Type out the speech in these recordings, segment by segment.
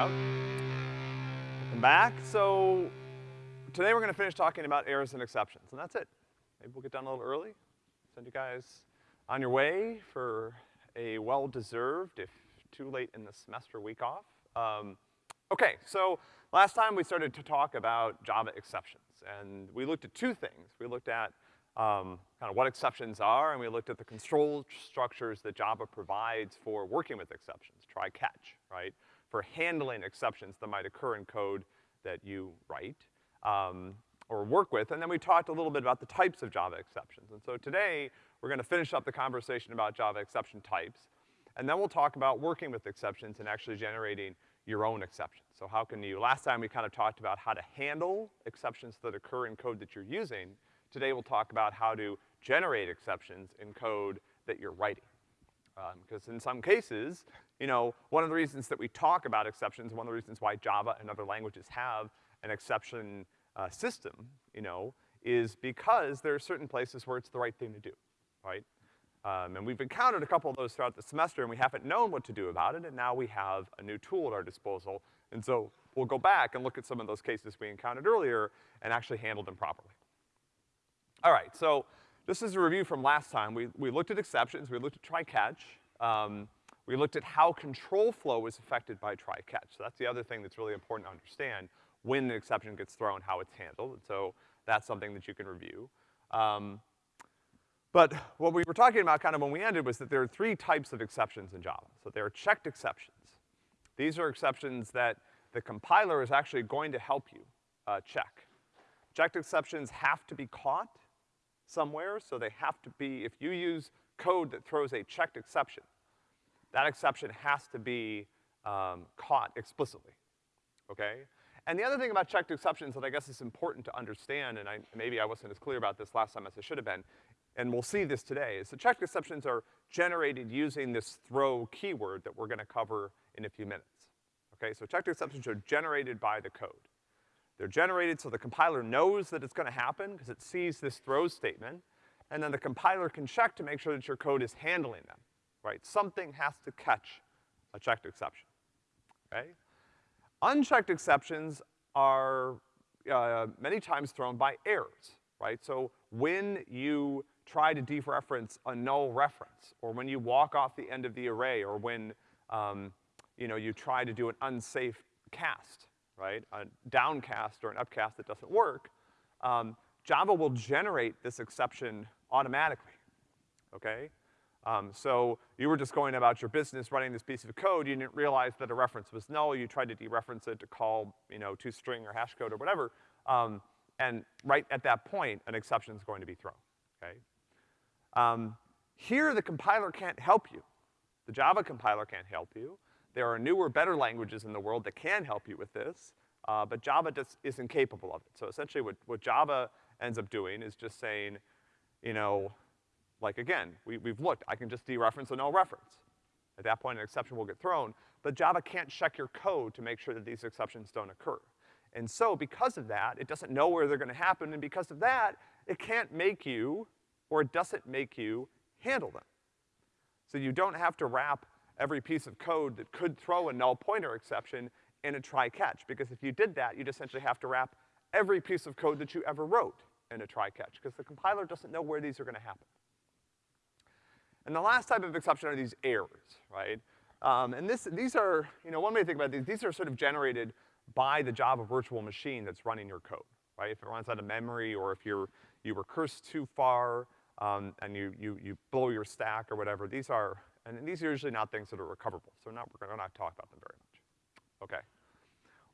Yep. Welcome back. So, today we're gonna finish talking about errors and exceptions, and that's it. Maybe we'll get done a little early, send you guys on your way for a well-deserved, if too late in the semester, week off. Um, okay, so last time we started to talk about Java exceptions, and we looked at two things. We looked at um, kind of what exceptions are, and we looked at the control structures that Java provides for working with exceptions, try catch, right? For handling exceptions that might occur in code that you write, um, or work with, and then we talked a little bit about the types of Java exceptions. And so today, we're gonna finish up the conversation about Java exception types, and then we'll talk about working with exceptions and actually generating your own exceptions. So how can you, last time we kind of talked about how to handle exceptions that occur in code that you're using. Today we'll talk about how to generate exceptions in code that you're writing. Because um, in some cases, you know, one of the reasons that we talk about exceptions, one of the reasons why Java and other languages have an exception uh, system, you know, is because there are certain places where it's the right thing to do, right? Um, and we've encountered a couple of those throughout the semester and we haven't known what to do about it, and now we have a new tool at our disposal. And so we'll go back and look at some of those cases we encountered earlier and actually handle them properly. All right, so this is a review from last time. We, we looked at exceptions, we looked at try-catch, um, we looked at how control flow is affected by try-catch. So that's the other thing that's really important to understand when an exception gets thrown, how it's handled. And so that's something that you can review. Um, but what we were talking about kind of when we ended was that there are three types of exceptions in Java. So there are checked exceptions. These are exceptions that the compiler is actually going to help you, uh, check. Checked exceptions have to be caught somewhere, so they have to be, if you use code that throws a checked exception, that exception has to be, um, caught explicitly, okay? And the other thing about checked exceptions that I guess is important to understand, and I, maybe I wasn't as clear about this last time as I should have been, and we'll see this today, is the checked exceptions are generated using this throw keyword that we're gonna cover in a few minutes. Okay, so checked exceptions are generated by the code. They're generated so the compiler knows that it's gonna happen because it sees this throw statement, and then the compiler can check to make sure that your code is handling them, right? Something has to catch a checked exception, okay? Unchecked exceptions are, uh, many times thrown by errors, right? So when you try to dereference a null reference, or when you walk off the end of the array, or when, um, you know, you try to do an unsafe cast, right? A downcast or an upcast that doesn't work, um, Java will generate this exception automatically, okay? Um, so you were just going about your business running this piece of code, you didn't realize that a reference was null, you tried to dereference it to call, you know, to string or hash code or whatever, um, and right at that point, an exception is going to be thrown, okay? Um, here, the compiler can't help you. The Java compiler can't help you. There are newer, better languages in the world that can help you with this, uh, but Java just isn't capable of it. So essentially what, what Java ends up doing is just saying, you know, like again, we, we've looked, I can just dereference a null reference. At that point, an exception will get thrown, but Java can't check your code to make sure that these exceptions don't occur. And so because of that, it doesn't know where they're gonna happen, and because of that, it can't make you or it doesn't make you handle them. So you don't have to wrap every piece of code that could throw a null pointer exception in a try-catch, because if you did that, you'd essentially have to wrap every piece of code that you ever wrote in a try-catch, because the compiler doesn't know where these are gonna happen. And the last type of exception are these errors, right? Um, and this, these are, you know, one way to think about these, these are sort of generated by the Java virtual machine that's running your code, right? If it runs out of memory or if you're, you recurse too far, um, and you, you, you blow your stack or whatever, these are, and these are usually not things that are recoverable, so not, we're not talk about them very much. Okay.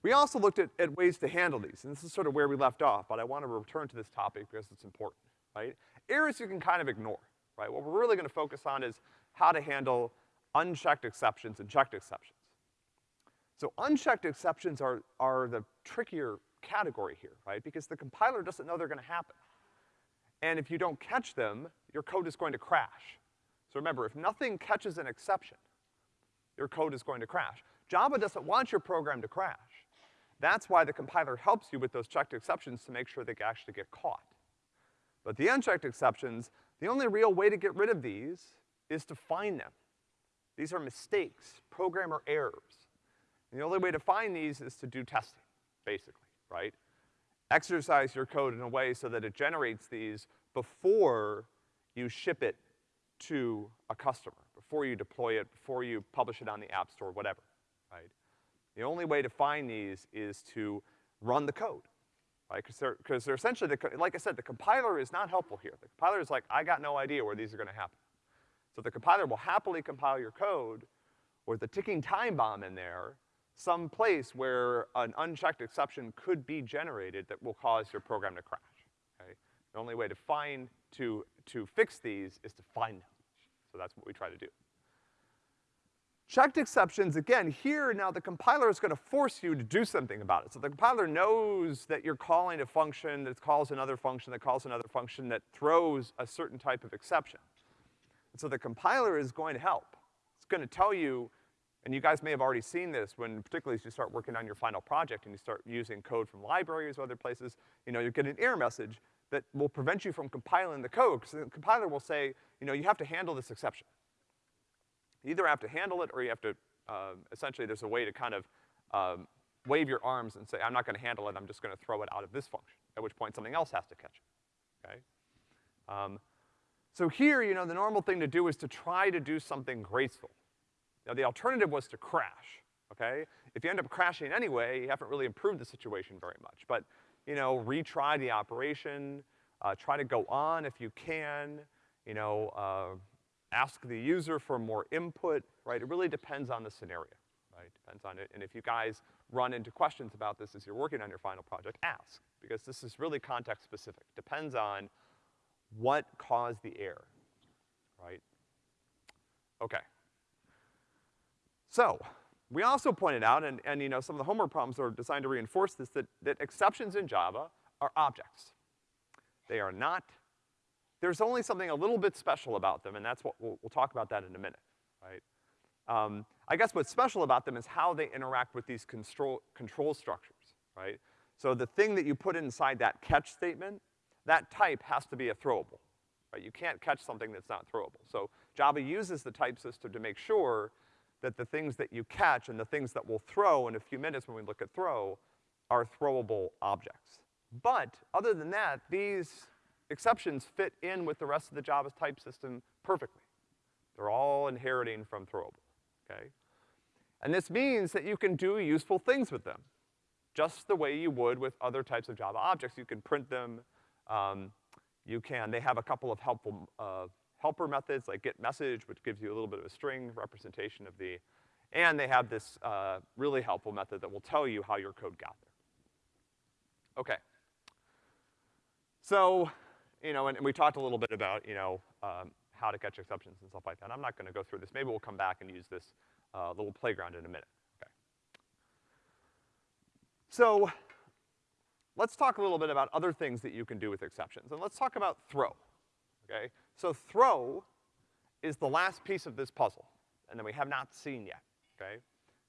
We also looked at, at ways to handle these, and this is sort of where we left off, but I want to return to this topic because it's important, right? Errors you can kind of ignore, right? What we're really gonna focus on is how to handle unchecked exceptions and checked exceptions. So unchecked exceptions are, are the trickier category here, right? Because the compiler doesn't know they're gonna happen. And if you don't catch them, your code is going to crash. So remember, if nothing catches an exception, your code is going to crash. Java doesn't want your program to crash. That's why the compiler helps you with those checked exceptions to make sure they actually get caught. But the unchecked exceptions, the only real way to get rid of these is to find them. These are mistakes, programmer errors. And the only way to find these is to do testing, basically, right? Exercise your code in a way so that it generates these before you ship it to a customer, before you deploy it, before you publish it on the App Store, whatever, right? The only way to find these is to run the code, right? Because they're, cause they're essentially, the, like I said, the compiler is not helpful here. The compiler is like, I got no idea where these are gonna happen. So the compiler will happily compile your code with a ticking time bomb in there, some place where an unchecked exception could be generated that will cause your program to crash? The only way to find, to, to fix these is to find them. So that's what we try to do. Checked exceptions, again, here now the compiler is gonna force you to do something about it. So the compiler knows that you're calling a function that calls another function that calls another function that throws a certain type of exception. And so the compiler is going to help. It's gonna tell you, and you guys may have already seen this when, particularly as you start working on your final project and you start using code from libraries or other places, you know, you get an error message that will prevent you from compiling the code, because the compiler will say, you know, you have to handle this exception. You either have to handle it or you have to, uh, essentially there's a way to kind of, um, wave your arms and say, I'm not gonna handle it, I'm just gonna throw it out of this function, at which point something else has to catch it, okay? Um, so here, you know, the normal thing to do is to try to do something graceful. Now the alternative was to crash, okay? If you end up crashing anyway, you haven't really improved the situation very much. But, you know, retry the operation, uh, try to go on if you can, you know, uh, ask the user for more input, right? It really depends on the scenario, right? Depends on it. And if you guys run into questions about this as you're working on your final project, ask. Because this is really context specific. Depends on what caused the error, right? Okay. So, we also pointed out, and, and you know, some of the homework problems are designed to reinforce this, that, that exceptions in Java are objects. They are not there's only something a little bit special about them, and that's what, we'll, we'll talk about that in a minute, right? Um, I guess what's special about them is how they interact with these control, control structures, right? So the thing that you put inside that catch statement, that type has to be a throwable, right? You can't catch something that's not throwable. So Java uses the type system to make sure that the things that you catch and the things that we'll throw in a few minutes when we look at throw are throwable objects. But other than that, these exceptions fit in with the rest of the Java type system perfectly. They're all inheriting from throwable, okay? And this means that you can do useful things with them, just the way you would with other types of Java objects. You can print them, um, you can, they have a couple of helpful, uh, helper methods like get message, which gives you a little bit of a string representation of the, and they have this, uh, really helpful method that will tell you how your code got there. Okay. So, you know, and, and we talked a little bit about, you know, um, how to catch exceptions and stuff like that. I'm not gonna go through this. Maybe we'll come back and use this, uh, little playground in a minute, okay. So, let's talk a little bit about other things that you can do with exceptions, and let's talk about throw, okay? So throw is the last piece of this puzzle, and that we have not seen yet, okay?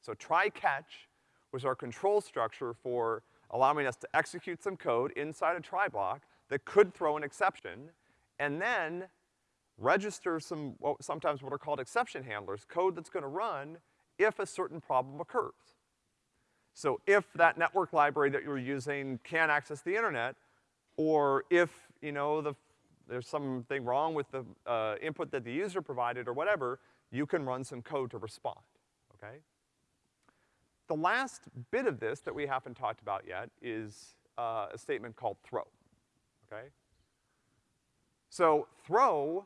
So try catch was our control structure for allowing us to execute some code inside a try block that could throw an exception, and then register some, well, sometimes what are called exception handlers, code that's gonna run if a certain problem occurs. So if that network library that you're using can't access the internet, or if, you know, the, there's something wrong with the uh, input that the user provided or whatever, you can run some code to respond, okay? The last bit of this that we haven't talked about yet is uh, a statement called throw okay? So throw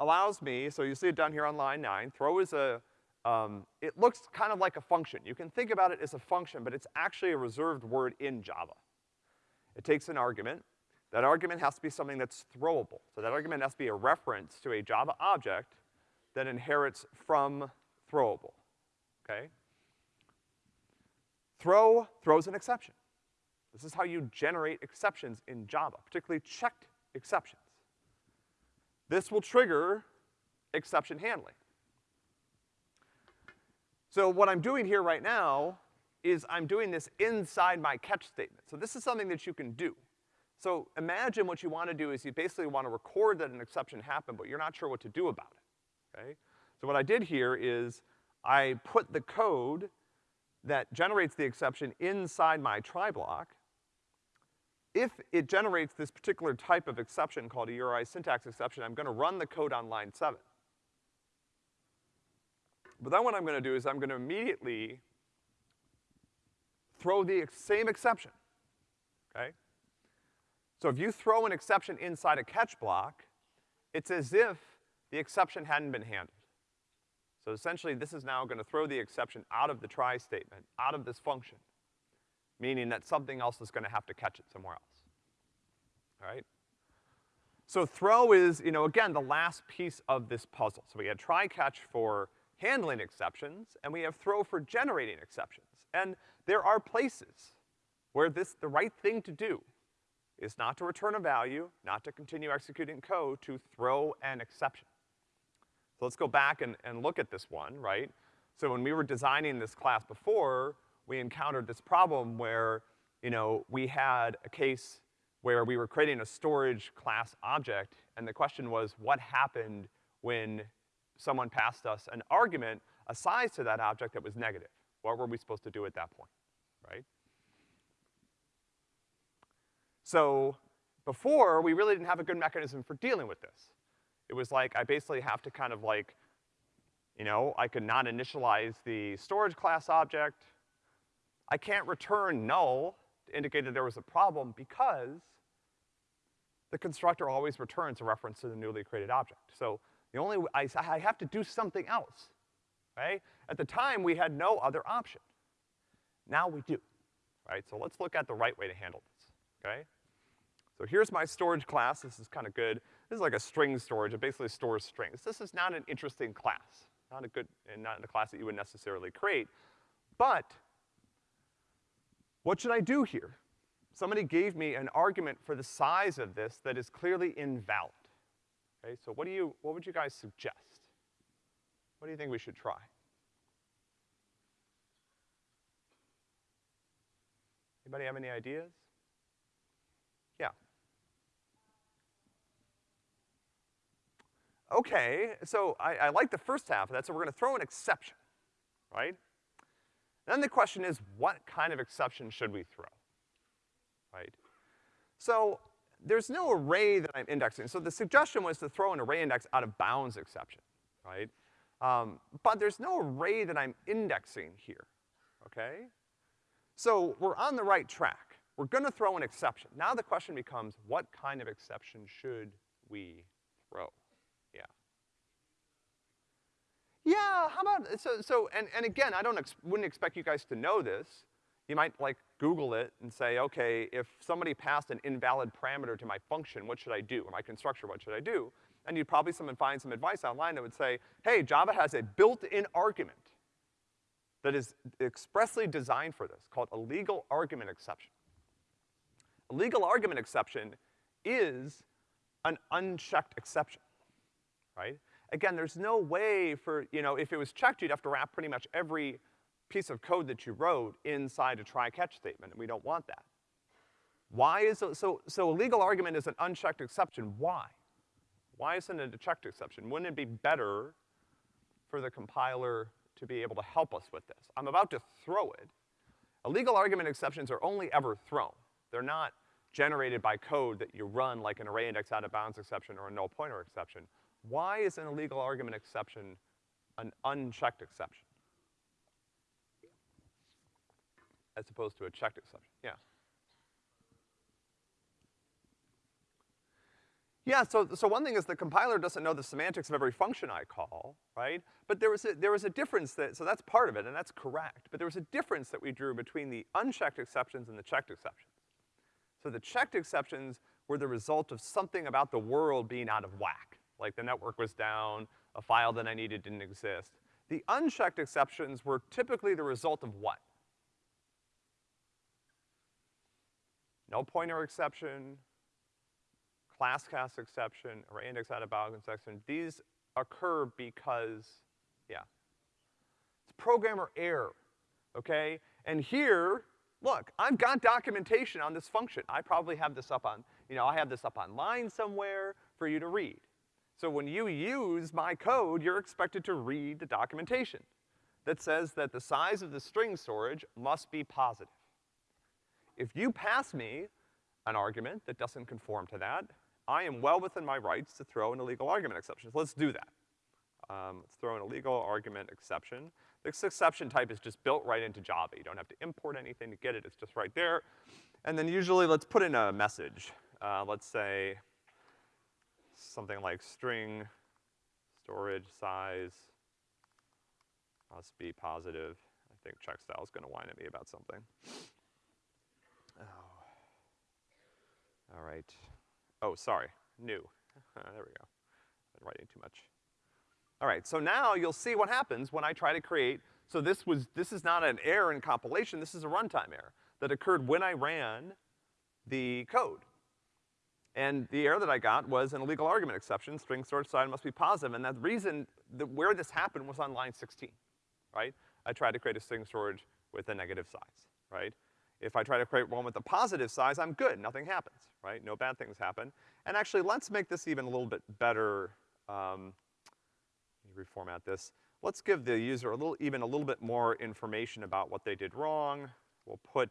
allows me, so you see it down here on line nine, throw is a, um, it looks kind of like a function. You can think about it as a function, but it's actually a reserved word in Java. It takes an argument. That argument has to be something that's throwable. So that argument has to be a reference to a Java object that inherits from throwable, okay? Throw throws an exception. This is how you generate exceptions in Java, particularly checked exceptions. This will trigger exception handling. So what I'm doing here right now is I'm doing this inside my catch statement. So this is something that you can do. So imagine what you want to do is you basically want to record that an exception happened, but you're not sure what to do about it, okay? So what I did here is I put the code that generates the exception inside my try block, if it generates this particular type of exception called a URI syntax exception, I'm gonna run the code on line seven. But then what I'm gonna do is I'm gonna immediately throw the ex same exception, okay? So if you throw an exception inside a catch block, it's as if the exception hadn't been handled. So essentially, this is now gonna throw the exception out of the try statement, out of this function, meaning that something else is gonna have to catch it somewhere else. All right? So throw is, you know, again, the last piece of this puzzle. So we had try catch for handling exceptions, and we have throw for generating exceptions. And there are places where this, the right thing to do is not to return a value, not to continue executing code, to throw an exception. So let's go back and, and look at this one, right? So when we were designing this class before, we encountered this problem where, you know, we had a case where we were creating a storage class object, and the question was, what happened when someone passed us an argument, a size to that object that was negative? What were we supposed to do at that point, right? So, before, we really didn't have a good mechanism for dealing with this. It was like, I basically have to kind of like, you know, I could not initialize the storage class object. I can't return null to indicate that there was a problem because the constructor always returns a reference to the newly created object. So the only, I, I have to do something else, right? At the time, we had no other option. Now we do, right? So let's look at the right way to handle this, okay? So here's my storage class. This is kind of good. This is like a string storage. It basically stores strings. This is not an interesting class. Not a good, and not a class that you would necessarily create. But what should I do here? Somebody gave me an argument for the size of this that is clearly invalid. Okay, so what do you, what would you guys suggest? What do you think we should try? Anybody have any ideas? Yeah. Okay, so I, I like the first half of that, so we're gonna throw an exception, right? Then the question is, what kind of exception should we throw? right? So there's no array that I'm indexing. So the suggestion was to throw an array index out of bounds exception, right? Um, but there's no array that I'm indexing here, okay? So we're on the right track. We're gonna throw an exception. Now the question becomes, what kind of exception should we throw? Yeah. Yeah, how about, so, so, and, and again, I don't, ex wouldn't expect you guys to know this, you might like Google it and say, okay, if somebody passed an invalid parameter to my function, what should I do? Or my constructor, what should I do? And you'd probably some, find some advice online that would say, hey, Java has a built-in argument that is expressly designed for this, called illegal argument exception. Illegal argument exception is an unchecked exception, right? Again, there's no way for, you know, if it was checked, you'd have to wrap pretty much every piece of code that you wrote inside a try-catch statement, and we don't want that. Why is, it, so, so a legal argument is an unchecked exception. Why? Why isn't it a checked exception? Wouldn't it be better for the compiler to be able to help us with this? I'm about to throw it. Illegal argument exceptions are only ever thrown. They're not generated by code that you run like an array index out of bounds exception or a null pointer exception. Why is an illegal argument exception an unchecked exception? as opposed to a checked exception. Yeah. Yeah, so, so one thing is the compiler doesn't know the semantics of every function I call, right? But there was a, there was a difference that, so that's part of it, and that's correct. But there was a difference that we drew between the unchecked exceptions and the checked exceptions. So the checked exceptions were the result of something about the world being out of whack. Like the network was down, a file that I needed didn't exist. The unchecked exceptions were typically the result of what? Null pointer exception, class cast exception, or index out of bounds exception, these occur because, yeah. It's programmer error, okay? And here, look, I've got documentation on this function. I probably have this up on, you know, I have this up online somewhere for you to read. So when you use my code, you're expected to read the documentation. that says that the size of the string storage must be positive. If you pass me an argument that doesn't conform to that, I am well within my rights to throw an illegal argument exception. So let's do that. Um, let's throw an illegal argument exception. This exception type is just built right into Java. You don't have to import anything to get it, it's just right there. And then usually let's put in a message. Uh, let's say something like string storage size must be positive. I think checkstyle is gonna whine at me about something. Oh. All right. Oh, sorry, new. there we go. I'm writing too much. All right, so now you'll see what happens when I try to create, so this was, this is not an error in compilation, this is a runtime error that occurred when I ran the code. And the error that I got was an illegal argument exception, string storage size must be positive, and the reason that where this happened was on line 16, right? I tried to create a string storage with a negative size, right? If I try to create one with a positive size, I'm good, nothing happens, right? No bad things happen. And actually, let's make this even a little bit better, um, let me reformat this. Let's give the user a little, even a little bit more information about what they did wrong. We'll put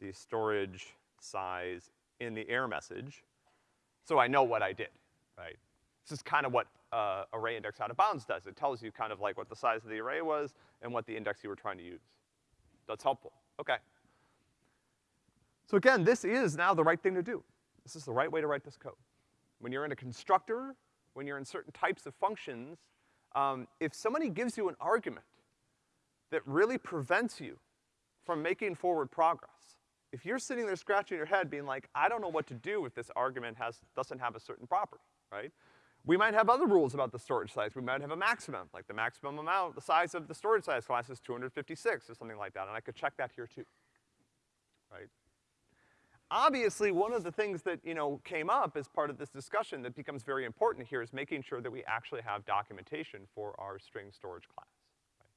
the storage size in the error message, so I know what I did, right? This is kind of what uh, array index out of bounds does. It tells you kind of like what the size of the array was and what the index you were trying to use. That's helpful. Okay. So again, this is now the right thing to do. This is the right way to write this code. When you're in a constructor, when you're in certain types of functions, um, if somebody gives you an argument that really prevents you from making forward progress, if you're sitting there scratching your head being like, I don't know what to do if this argument has, doesn't have a certain property, right? We might have other rules about the storage size. We might have a maximum, like the maximum amount, the size of the storage size class is 256 or something like that, and I could check that here too, right? Obviously, one of the things that, you know, came up as part of this discussion that becomes very important here is making sure that we actually have documentation for our string storage class, right?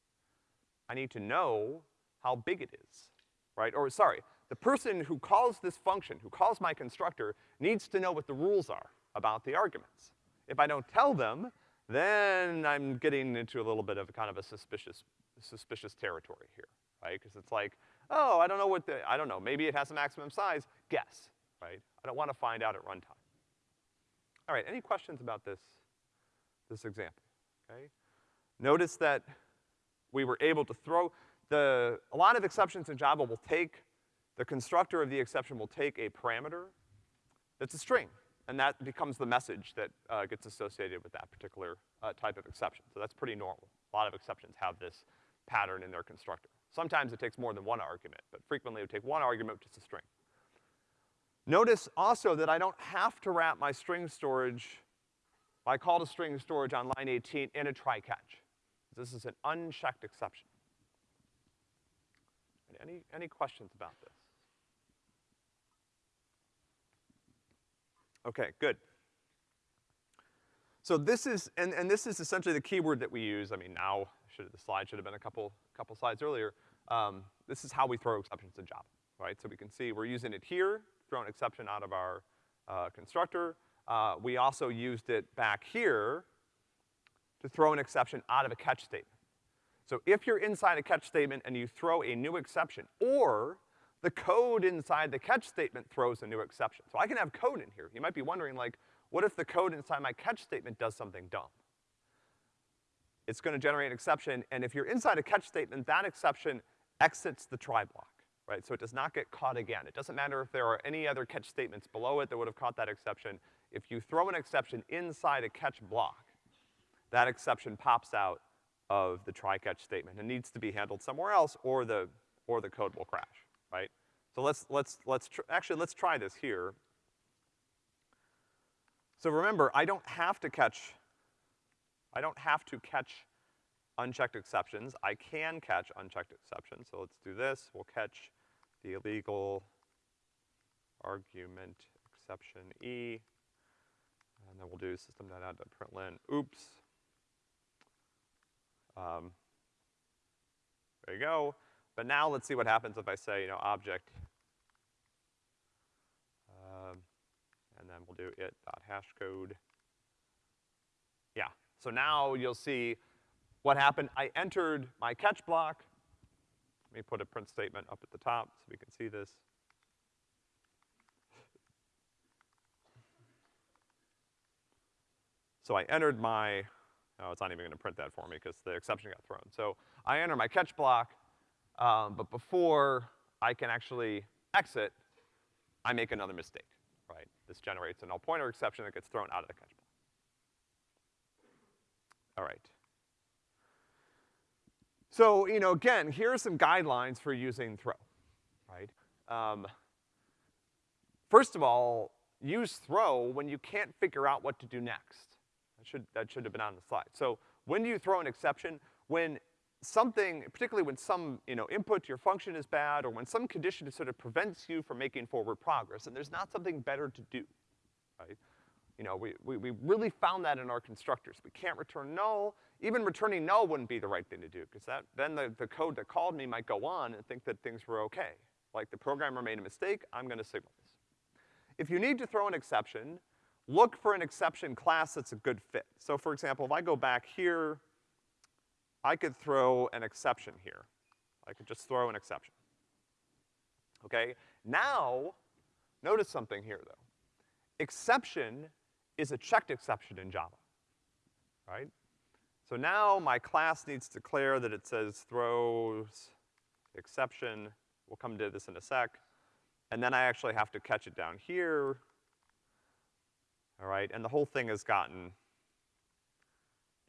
I need to know how big it is, right? Or sorry, the person who calls this function, who calls my constructor, needs to know what the rules are about the arguments. If I don't tell them, then I'm getting into a little bit of a kind of a suspicious, suspicious territory here, right? Because it's like, oh, I don't know what the, I don't know, maybe it has a maximum size, guess, right? I don't want to find out at runtime. All right, any questions about this, this example, okay? Notice that we were able to throw, the, a lot of exceptions in Java will take the constructor of the exception will take a parameter that's a string, and that becomes the message that uh, gets associated with that particular uh, type of exception. So that's pretty normal. A lot of exceptions have this pattern in their constructor. Sometimes it takes more than one argument, but frequently it would take one argument, is a string. Notice also that I don't have to wrap my string storage, my call to string storage on line 18 in a try-catch. This is an unchecked exception. Any, any questions about this? Okay, good. So this is, and, and this is essentially the keyword that we use. I mean, now, should, the slide should have been a couple, couple slides earlier. Um, this is how we throw exceptions in Java, right? So we can see we're using it here, throw an exception out of our uh, constructor. Uh, we also used it back here to throw an exception out of a catch statement. So if you're inside a catch statement and you throw a new exception, or the code inside the catch statement throws a new exception. So I can have code in here. You might be wondering, like, what if the code inside my catch statement does something dumb? It's gonna generate an exception, and if you're inside a catch statement, that exception exits the try block, right? So it does not get caught again. It doesn't matter if there are any other catch statements below it that would have caught that exception. If you throw an exception inside a catch block, that exception pops out of the try-catch statement It needs to be handled somewhere else or the, or the code will crash right? So let's, let's, let's, actually, let's try this here. So remember, I don't have to catch, I don't have to catch unchecked exceptions. I can catch unchecked exceptions. So let's do this. We'll catch the illegal argument exception E. And then we'll do system.out.println, oops. Um, there you go. But now let's see what happens if I say, you know, object, um, and then we'll do it dot hash code. Yeah, so now you'll see what happened, I entered my catch block. Let me put a print statement up at the top so we can see this. So I entered my, oh, it's not even gonna print that for me because the exception got thrown. So I enter my catch block, um, but before I can actually exit, I make another mistake, right? This generates a null pointer exception that gets thrown out of the catch block. All right. So, you know, again, here are some guidelines for using throw, right? Um, first of all, use throw when you can't figure out what to do next. Should, that should have been on the slide. So when do you throw an exception? When something, particularly when some, you know, input to your function is bad, or when some condition sort of prevents you from making forward progress, and there's not something better to do, right? You know, we, we, we really found that in our constructors. We can't return null. Even returning null wouldn't be the right thing to do, because that, then the, the code that called me might go on and think that things were okay. Like the programmer made a mistake, I'm gonna signal this. If you need to throw an exception, look for an exception class that's a good fit. So for example, if I go back here, I could throw an exception here. I could just throw an exception. Okay? Now, notice something here though. Exception is a checked exception in Java, right? So now my class needs to declare that it says throws exception. We'll come to this in a sec. And then I actually have to catch it down here. All right, and the whole thing has gotten, you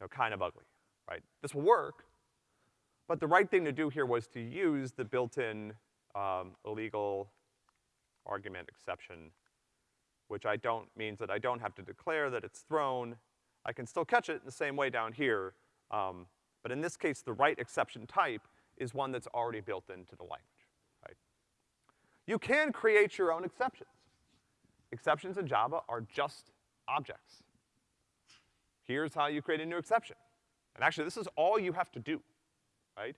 know, kind of ugly, right? This will work, but the right thing to do here was to use the built-in um, illegal argument exception which I don't, means that I don't have to declare that it's thrown. I can still catch it in the same way down here, um, but in this case, the right exception type is one that's already built into the language, right? You can create your own exceptions. Exceptions in Java are just objects. Here's how you create a new exception. And actually, this is all you have to do, right?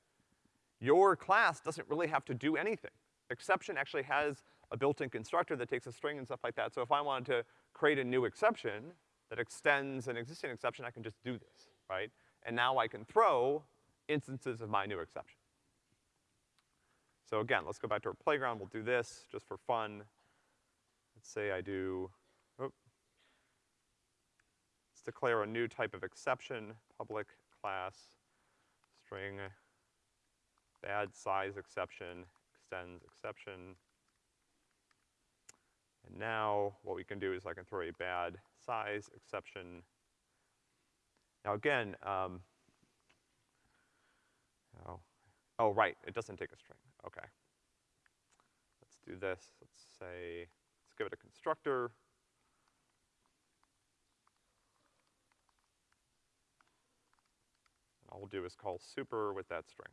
Your class doesn't really have to do anything. Exception actually has a built-in constructor that takes a string and stuff like that. So if I wanted to create a new exception that extends an existing exception, I can just do this, right? And now I can throw instances of my new exception. So again, let's go back to our playground. We'll do this just for fun. Let's say I do, declare a new type of exception, public class, string, bad size exception, extends exception, and now what we can do is I can throw a bad size exception. Now again, um, oh, oh right, it doesn't take a string, okay. Let's do this, let's say, let's give it a constructor. We'll do is call super with that string.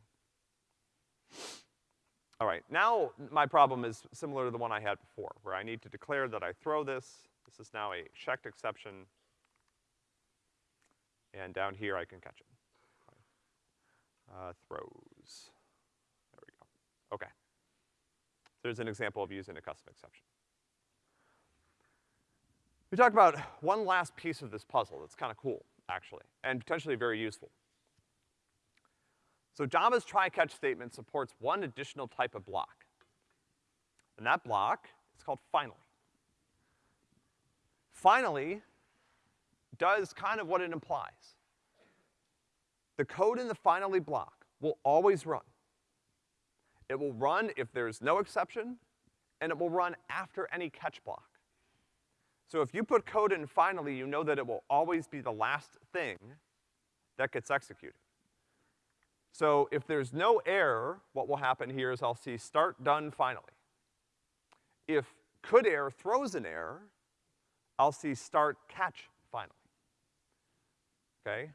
All right, now my problem is similar to the one I had before, where I need to declare that I throw this. This is now a checked exception. And down here I can catch it. Uh, throws. There we go. Okay. There's an example of using a custom exception. We talk about one last piece of this puzzle that's kind of cool, actually, and potentially very useful. So Java's try-catch statement supports one additional type of block. And that block is called finally. Finally does kind of what it implies. The code in the finally block will always run. It will run if there's no exception, and it will run after any catch block. So if you put code in finally, you know that it will always be the last thing that gets executed. So if there's no error, what will happen here is I'll see start done finally. If could error throws an error, I'll see start catch finally. Okay?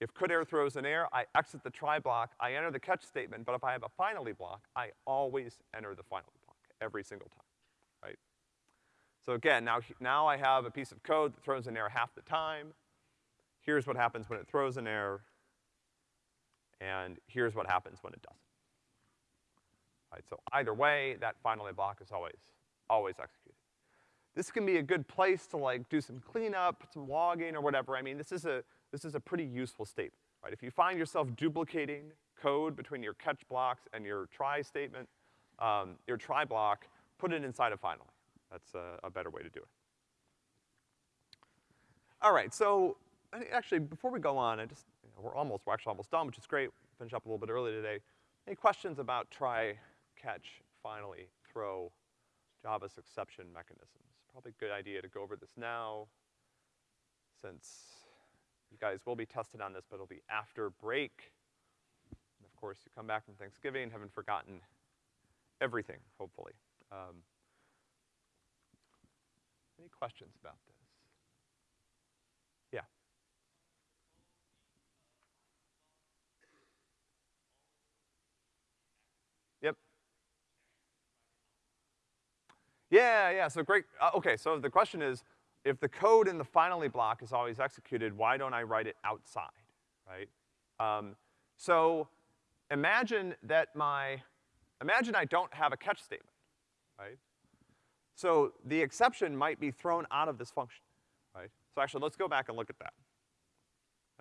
If could error throws an error, I exit the try block, I enter the catch statement, but if I have a finally block, I always enter the finally block every single time, right? So again, now, now I have a piece of code that throws an error half the time. Here's what happens when it throws an error and here's what happens when it doesn't. Right, so either way, that finally block is always, always executed. This can be a good place to like do some cleanup, some logging or whatever. I mean, this is a, this is a pretty useful statement, right? If you find yourself duplicating code between your catch blocks and your try statement, um, your try block, put it inside of finally. That's a, a better way to do it. All right, so, actually, before we go on, I just, we're almost, we're actually almost done, which is great. Finish up a little bit early today. Any questions about try, catch, finally, throw, Java's exception mechanisms? Probably a good idea to go over this now, since you guys will be tested on this, but it'll be after break. And of course, you come back from Thanksgiving, haven't forgotten everything, hopefully. Um, any questions about this? Yeah. Yep. Yeah, yeah, so great, uh, okay, so the question is, if the code in the finally block is always executed, why don't I write it outside, right? Um, so imagine that my, imagine I don't have a catch statement, right? So the exception might be thrown out of this function, right? So actually, let's go back and look at that.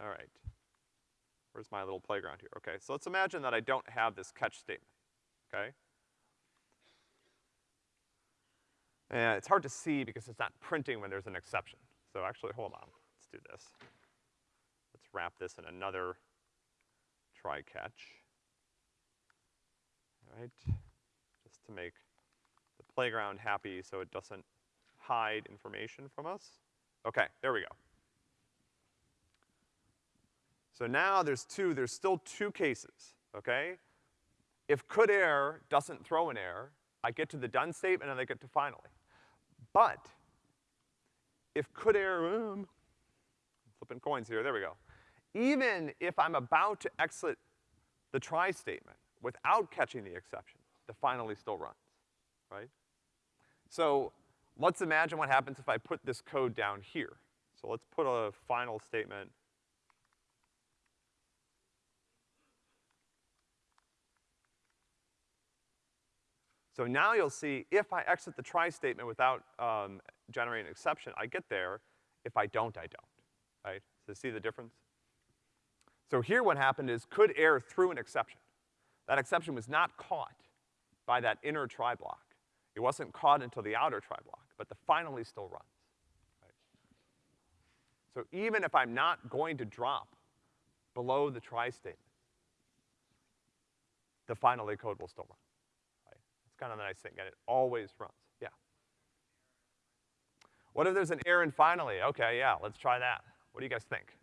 All right. Where's my little playground here? Okay, so let's imagine that I don't have this catch statement, okay? And it's hard to see because it's not printing when there's an exception. So actually, hold on, let's do this. Let's wrap this in another try catch. All right, just to make the playground happy so it doesn't hide information from us. Okay, there we go. So now there's two, there's still two cases, okay? If could error doesn't throw an error, I get to the done statement and I get to finally. But if could error, um, flipping coins here, there we go. Even if I'm about to exit the try statement without catching the exception, the finally still runs, right? So let's imagine what happens if I put this code down here. So let's put a final statement So now you'll see if I exit the try statement without um, generating an exception, I get there. If I don't, I don't, right? So see the difference? So here what happened is could error threw an exception. That exception was not caught by that inner try block. It wasn't caught until the outer try block, but the finally still runs, right? So even if I'm not going to drop below the try statement, the finally code will still run kind of the nice thing, and it always runs. Yeah. What if there's an error in finally? Okay, yeah, let's try that. What do you guys think?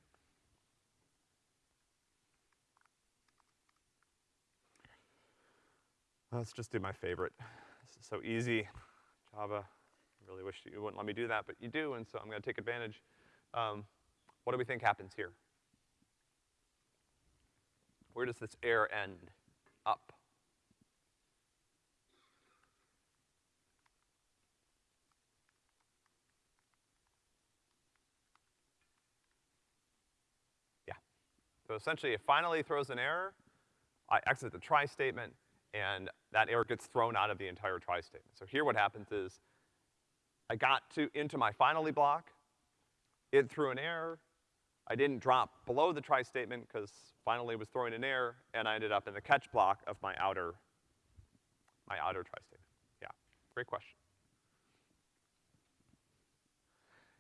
Let's just do my favorite. This is so easy. Java, I really wish you wouldn't let me do that, but you do, and so I'm gonna take advantage. Um, what do we think happens here? Where does this error end? Up. So essentially, it finally throws an error, I exit the try statement, and that error gets thrown out of the entire try statement. So here what happens is, I got to, into my finally block, it threw an error, I didn't drop below the try statement because finally was throwing an error, and I ended up in the catch block of my outer, my outer try statement. Yeah, great question.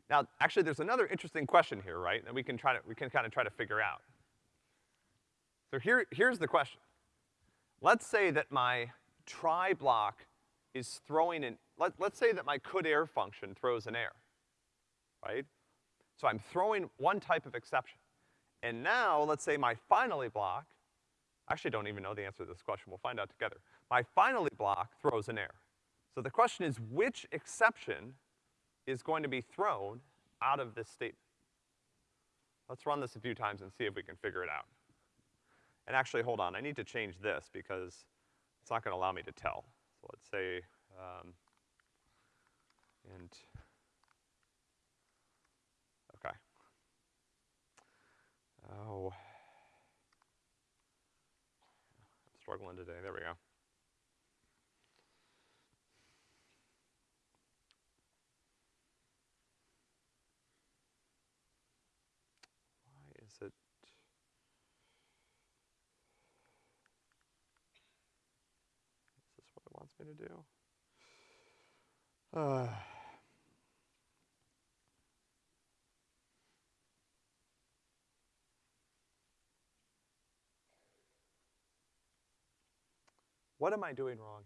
Now, actually, there's another interesting question here, right? And we can try to, we can kind of try to figure out. So here, here's the question. Let's say that my try block is throwing an, let, let's say that my could error function throws an error, right? So I'm throwing one type of exception. And now, let's say my finally block, I actually don't even know the answer to this question, we'll find out together. My finally block throws an error. So the question is, which exception is going to be thrown out of this statement? Let's run this a few times and see if we can figure it out. And actually, hold on, I need to change this because it's not gonna allow me to tell. So let's say, um, int, okay. Oh. I'm struggling today, there we go. Why is it? Me to do? Uh. What am I doing wrong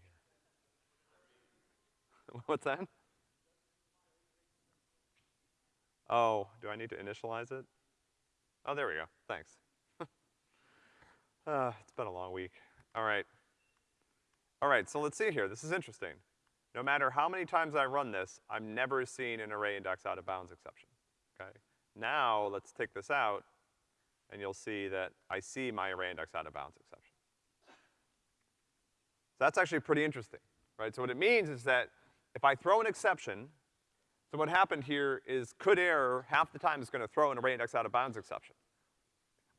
here? What's that? Oh, do I need to initialize it? Oh, there we go. Thanks. uh, it's been a long week. All right. All right, so let's see here. This is interesting. No matter how many times I run this, I'm never seeing an array index out of bounds exception, okay? Now, let's take this out, and you'll see that I see my array index out of bounds exception. So that's actually pretty interesting, right? So what it means is that if I throw an exception, so what happened here is could error half the time is gonna throw an array index out of bounds exception.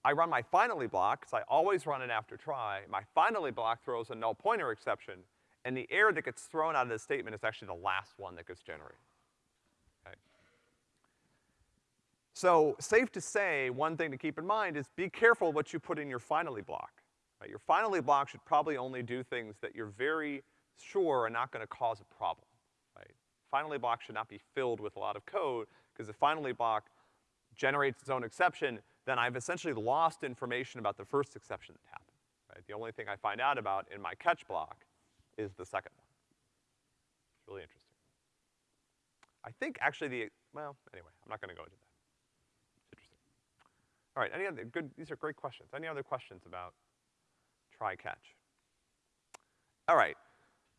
I run my finally block, because I always run it after try. My finally block throws a null pointer exception, and the error that gets thrown out of this statement is actually the last one that gets generated. Okay? So, safe to say, one thing to keep in mind is be careful what you put in your finally block. Right? Your finally block should probably only do things that you're very sure are not gonna cause a problem right? finally block should not be filled with a lot of code, because if finally block generates its own exception, then I've essentially lost information about the first exception that happened, right? The only thing I find out about in my catch block is the second one. It's really interesting. I think actually the, well, anyway, I'm not gonna go into that. It's interesting. All right, any other, good, these are great questions. Any other questions about try catch? All right,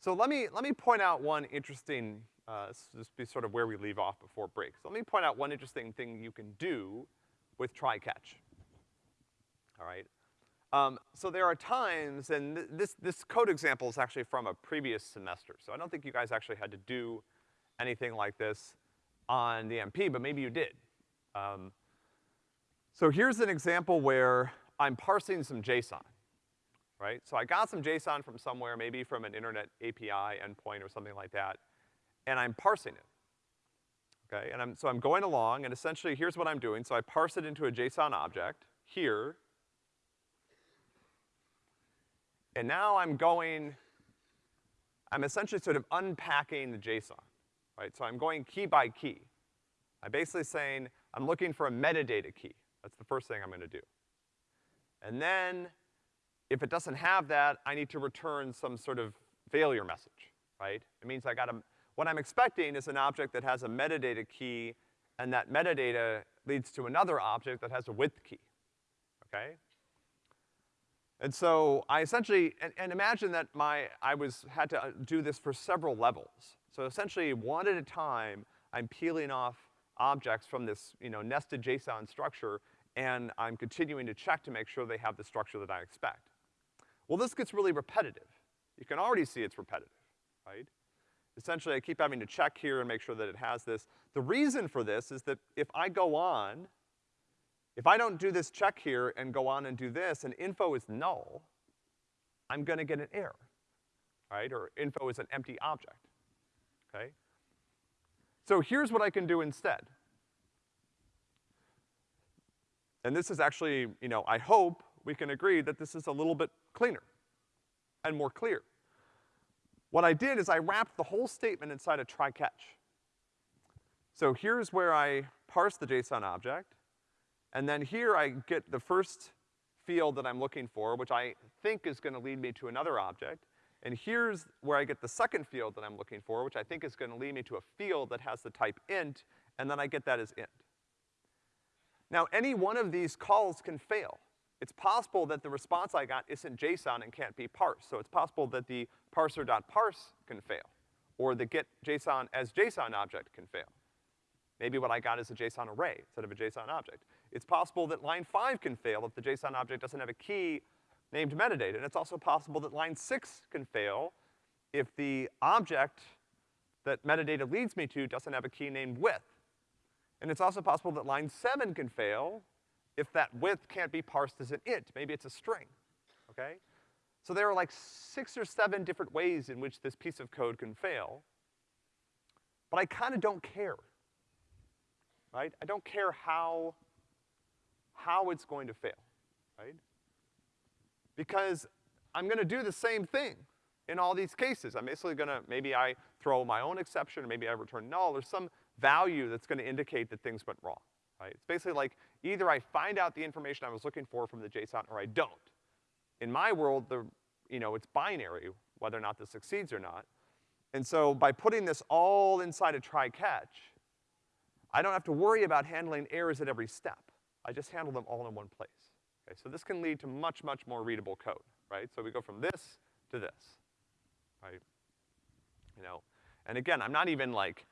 so let me, let me point out one interesting uh, this will be sort of where we leave off before break. So let me point out one interesting thing you can do with try-catch. All right? Um, so there are times, and th this, this code example is actually from a previous semester, so I don't think you guys actually had to do anything like this on the MP, but maybe you did. Um, so here's an example where I'm parsing some JSON, right? So I got some JSON from somewhere, maybe from an internet API endpoint or something like that, and I'm parsing it. Okay, and I'm, so I'm going along, and essentially here's what I'm doing. So I parse it into a JSON object, here. And now I'm going, I'm essentially sort of unpacking the JSON, right? So I'm going key by key. I'm basically saying, I'm looking for a metadata key. That's the first thing I'm gonna do. And then, if it doesn't have that, I need to return some sort of failure message, right? It means I gotta what I'm expecting is an object that has a metadata key, and that metadata leads to another object that has a width key, okay? And so I essentially, and, and imagine that my, I was, had to uh, do this for several levels. So essentially, one at a time, I'm peeling off objects from this, you know, nested JSON structure, and I'm continuing to check to make sure they have the structure that I expect. Well, this gets really repetitive. You can already see it's repetitive, right? Essentially I keep having to check here and make sure that it has this. The reason for this is that if I go on, if I don't do this check here and go on and do this and info is null, I'm gonna get an error, right? Or info is an empty object, okay? So here's what I can do instead. And this is actually, you know, I hope we can agree that this is a little bit cleaner and more clear. What I did is I wrapped the whole statement inside a try-catch. So here's where I parse the JSON object, and then here I get the first field that I'm looking for, which I think is gonna lead me to another object, and here's where I get the second field that I'm looking for, which I think is gonna lead me to a field that has the type int, and then I get that as int. Now, any one of these calls can fail it's possible that the response I got isn't JSON and can't be parsed. So it's possible that the parser.parse can fail, or the get JSON as JSON object can fail. Maybe what I got is a JSON array instead of a JSON object. It's possible that line five can fail if the JSON object doesn't have a key named metadata, and it's also possible that line six can fail if the object that metadata leads me to doesn't have a key named width. And it's also possible that line seven can fail if that width can't be parsed as an int, maybe it's a string, okay? So there are like six or seven different ways in which this piece of code can fail, but I kinda don't care, right? I don't care how, how it's going to fail, right? Because I'm gonna do the same thing, in all these cases. I'm basically gonna, maybe I throw my own exception, or maybe I return null, or some value that's gonna indicate that things went wrong, right? It's basically like either I find out the information I was looking for from the JSON or I don't. In my world, the, you know, it's binary, whether or not this succeeds or not. And so by putting this all inside a try-catch, I don't have to worry about handling errors at every step. I just handle them all in one place. Okay, so this can lead to much, much more readable code, right? So we go from this to this, right? You know, and again, I'm not even like,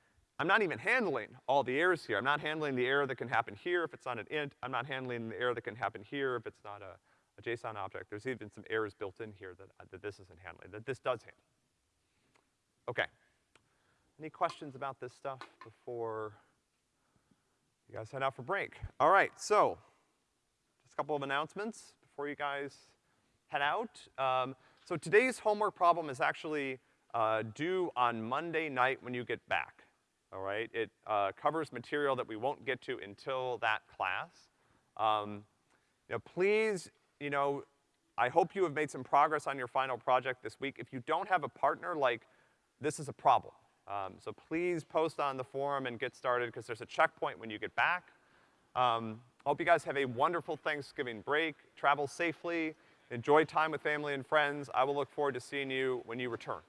I'm not even handling all the errors here. I'm not handling the error that can happen here if it's not an int. I'm not handling the error that can happen here if it's not a, a JSON object. There's even some errors built in here that, uh, that this isn't handling, that this does handle. Okay. Any questions about this stuff before you guys head out for break? All right, so, just a couple of announcements before you guys head out. Um, so today's homework problem is actually uh, due on Monday night when you get back, all right? It uh, covers material that we won't get to until that class. Um, know, please, you know, I hope you have made some progress on your final project this week. If you don't have a partner, like, this is a problem. Um, so please post on the forum and get started, because there's a checkpoint when you get back. Um, hope you guys have a wonderful Thanksgiving break, travel safely, enjoy time with family and friends. I will look forward to seeing you when you return.